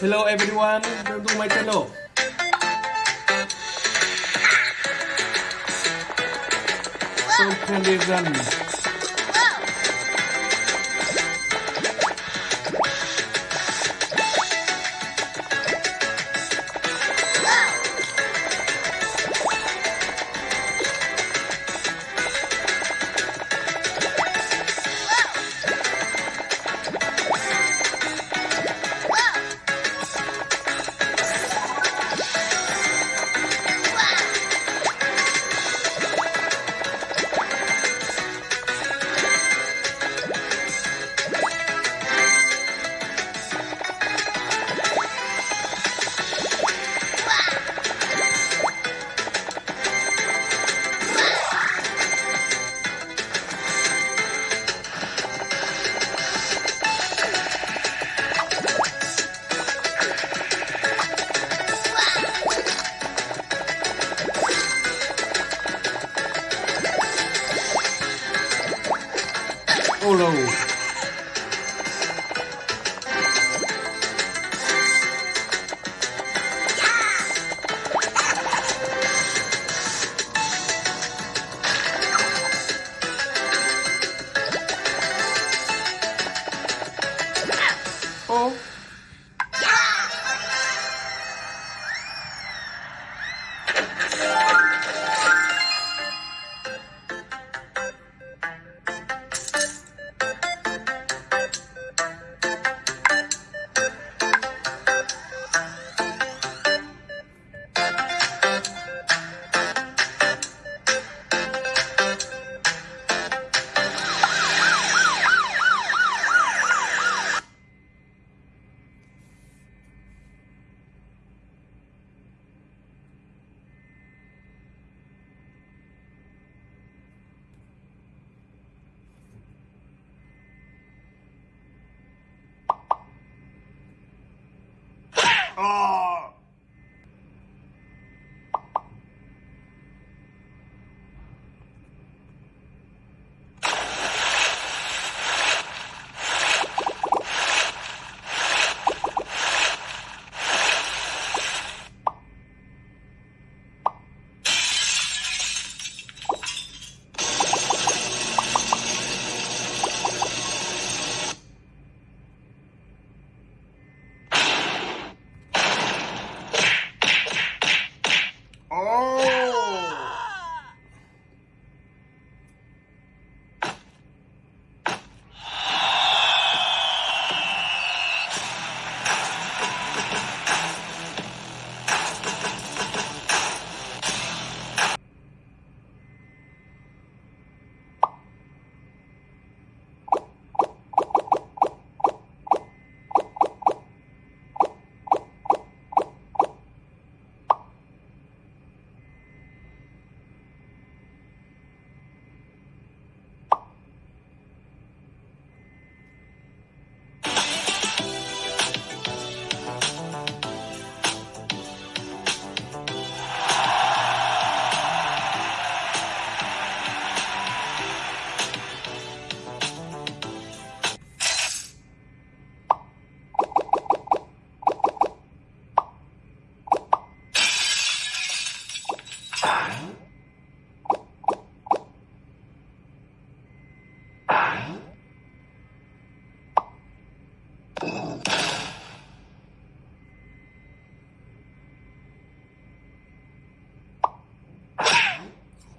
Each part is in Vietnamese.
Hello everyone, welcome to my channel. So condition. Buffalo.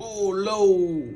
low,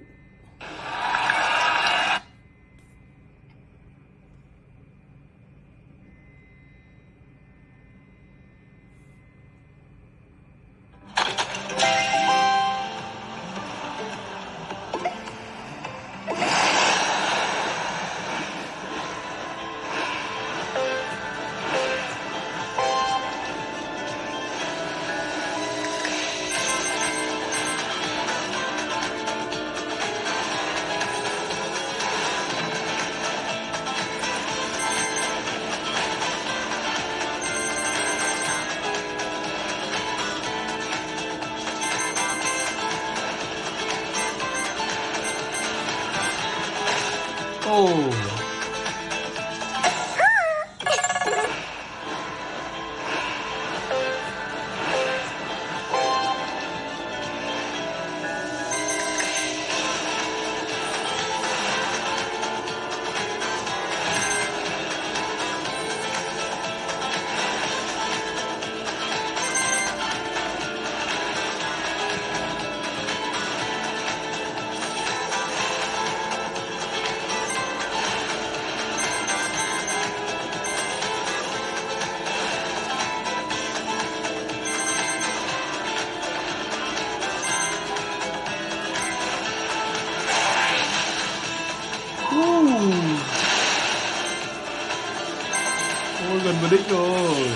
rồi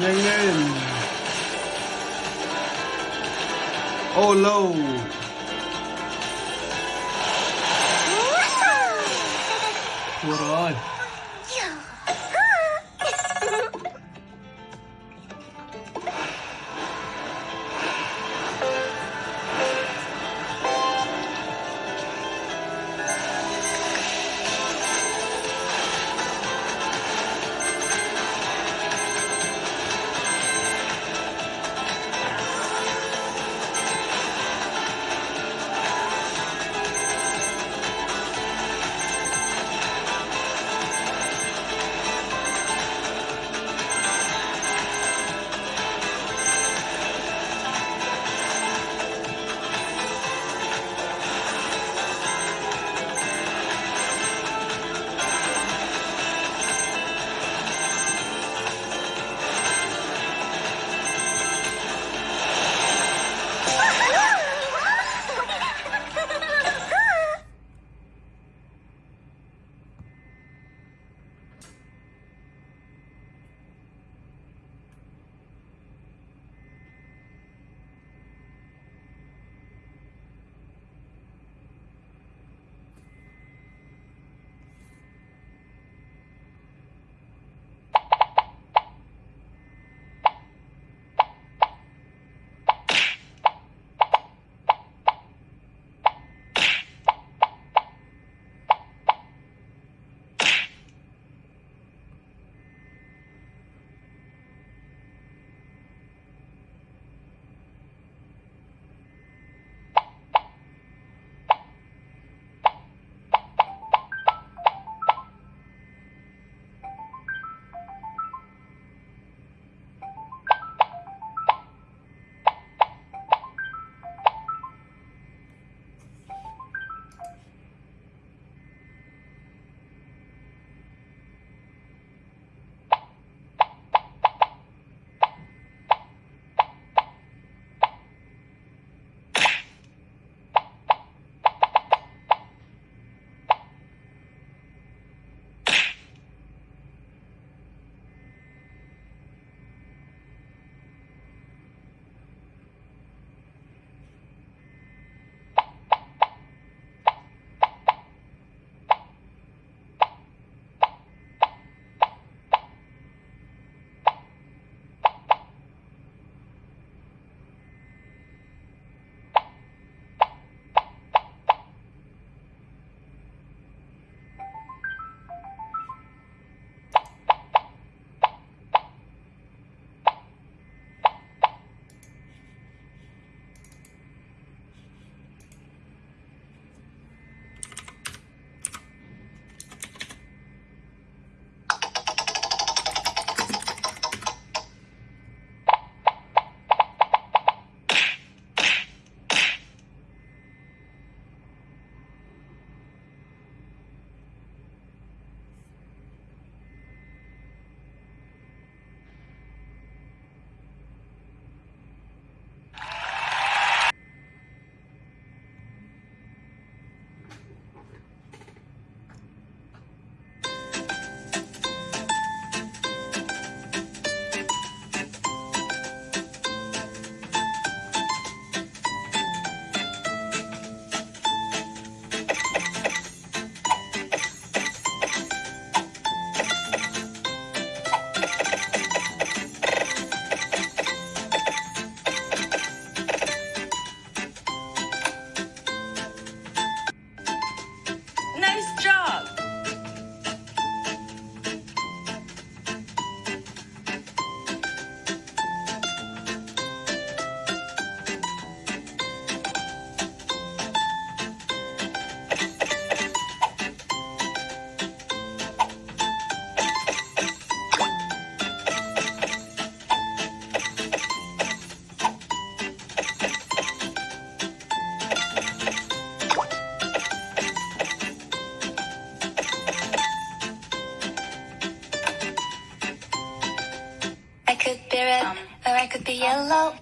nhanh lên. Ô lâu. Thua rồi. Yellow.